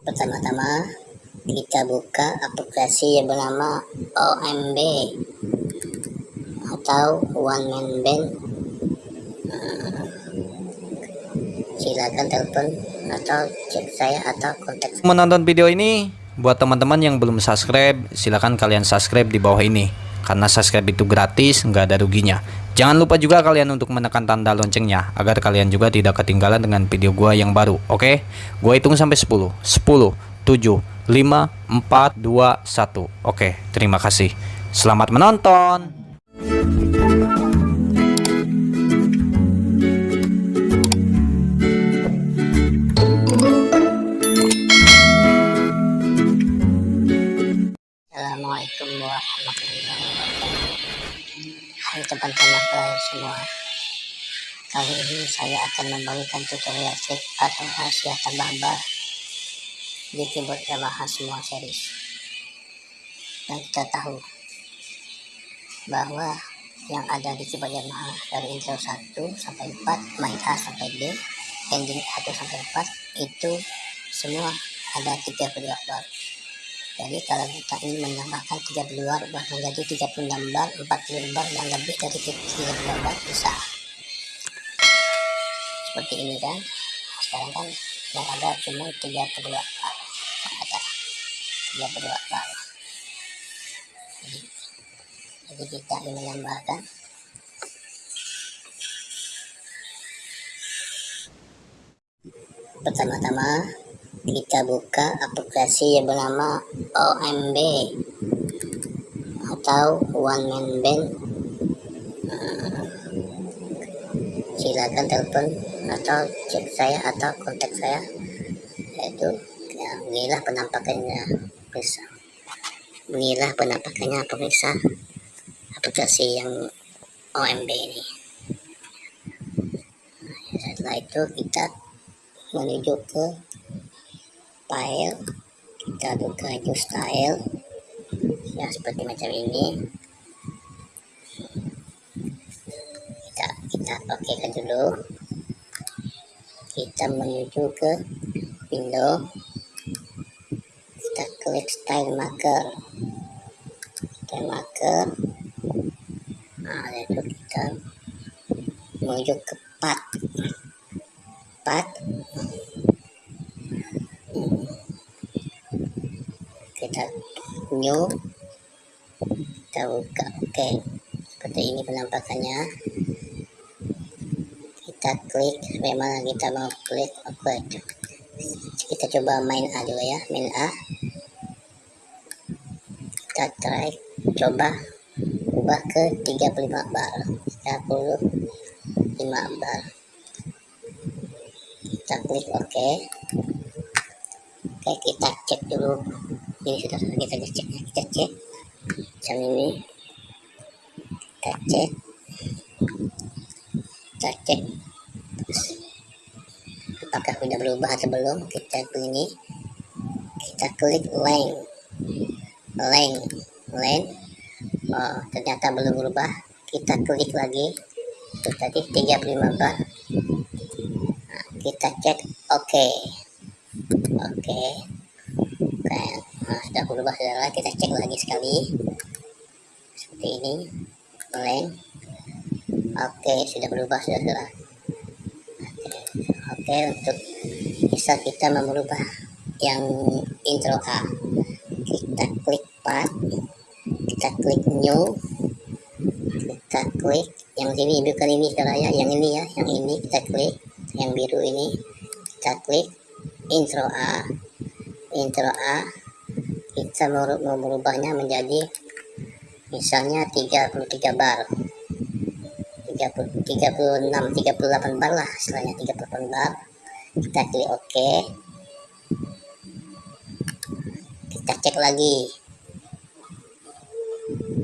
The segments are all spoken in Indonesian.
Pertama-tama kita buka aplikasi yang bernama OMB atau One Man Band. Hmm, silakan telepon atau cek saya atau kontak. menonton video ini buat teman-teman yang belum subscribe silakan kalian subscribe di bawah ini karena subscribe itu gratis nggak ada ruginya. Jangan lupa juga kalian untuk menekan tanda loncengnya agar kalian juga tidak ketinggalan dengan video gua yang baru oke? Gua hitung sampai 10 10 7 5 4 2 1 oke terima kasih. Selamat menonton semua. Kali ini saya akan membagikan tutorial trik atau rahasia tambah di keyboard Yamaha semua series. Dan kita tahu bahwa yang ada di keyboard Yamaha dari intro 1 sampai 4, main A sampai D, ending 1 sampai 4 itu semua ada 32 bar. Jadi kalau kita ingin menambahkan 32 bar menjadi 36 bar, 40 bar dan lebih dari 32 bar bisa. Seperti ini kan. Sekarang kan yang ada cuma 32 bar. Yang ada 32 bar. Jadi, jadi kita ingin menambahkan pertama-tama kita buka aplikasi yang bernama OMB atau One Man Band. Hmm, silakan telepon atau cek saya atau kontak saya. Yaitu ya, inilah penampakannya bisa inilah penampakannya pemirsa aplikasi yang OMB ini. Setelah itu kita menuju ke file kita buka new style. Ya seperti macam ini. Kita kita oke kan dulu. Kita menuju ke window. Kita klik style marker. Style marker. Nah itu kita menuju ke path path kita new kita buka oke seperti ini penampakannya. Kita klik memang kita mau klik oke kita coba main A dulu ya main A. Kita try coba ubah ke 35 bar. 35 bar. Kita klik oke. Oke kita cek dulu ini sudah kita cek kita cek. Jam ini. Kita cek. Kita cek. Apakah sudah berubah atau belum? Kita ini. Kita klik length length length oh ternyata belum berubah. Kita klik lagi. Itu tadi 35 bar nah, kita cek. Oke. Okay. oke. okay. Nah, sudah berubah sudah kita cek lagi sekali. Seperti ini. Length oke sudah berubah oke oke untuk bisa kita merubah yang intro A. Kita klik part. Kita klik new. Kita klik yang sini bukan ini saudara ya. Yang ini ya. Yang ini kita klik. Yang biru ini kita klik. Intro A. Intro A kita merubahnya menjadi misalnya 33 bar. 30, 36 38 bar lah istilahnya 38 bar. Kita klik OK. Kita cek lagi.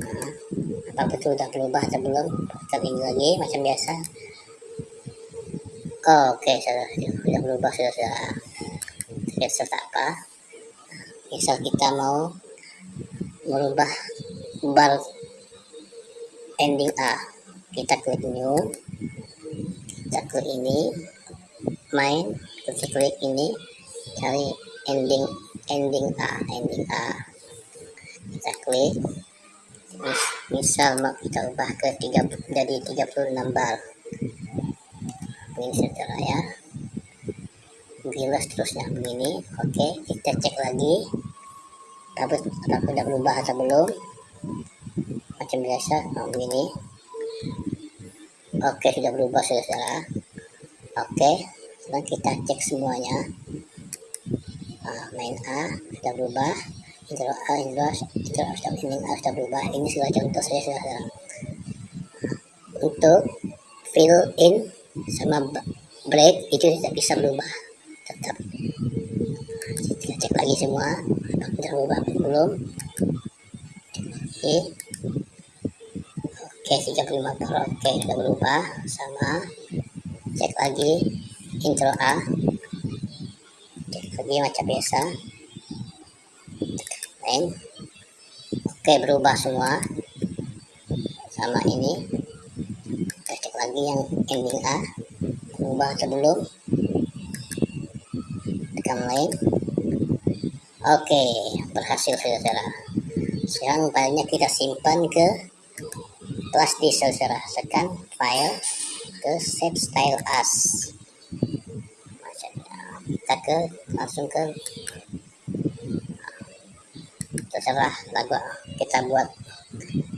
Nah, apa betul sudah berubah atau belum? Kita ini lagi macam biasa. Oh, oke okay, sudah, sudah berubah sudah sudah. Serta apa misal kita mau merubah bar ending A. Kita klik new. Kita klik ini. Main. Kita klik ini. Cari ending ending A ending A. Kita klik. Mis- misal mau kita ubah ke 3 jadi 36 bar. Ini saudara ya. Bila seterusnya. Begini. Oke kita cek lagi tapi apakah sudah berubah atau belum macam biasa oh, begini. Oke sudah berubah saudara. Oke sekarang kita cek semuanya. Main A sudah berubah. Intro A intro A intro A sudah ending A sudah berubah. Ini sudah contoh saya saudara. Untuk fill in sama break itu tidak bisa berubah. Tetap. Kita cek lagi semua atau belum? Oke. Oke 35 per oke sudah berubah sama cek lagi intro A. Cek lagi macam biasa. Lain. Oke berubah semua. Sama ini. Kita cek lagi yang ending A. Berubah atau belum? Tekan lain oke berhasil saudara. Sekarang filenya kita simpan ke flash disk saudara. Tekan file ke save style as. Kita ke langsung ke terserah lagu kita buat.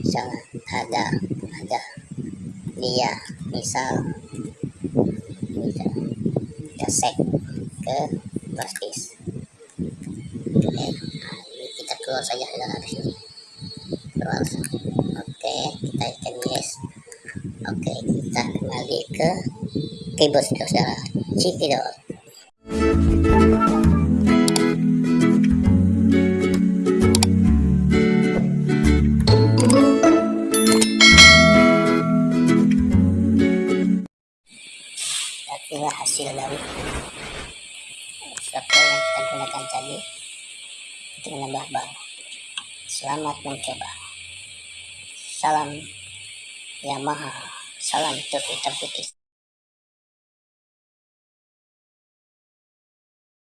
Misalnya ada ada dia misal misal kita save ke flash disk nah, kita keluar saja di sini keluar. Oke kita tekan yes oke kita kembali ke keyboard saudara. Inilah hasil dari software yang kita gunakan tadi menambah bar selamat mencoba. Salam Yamaha. Salam hitam putih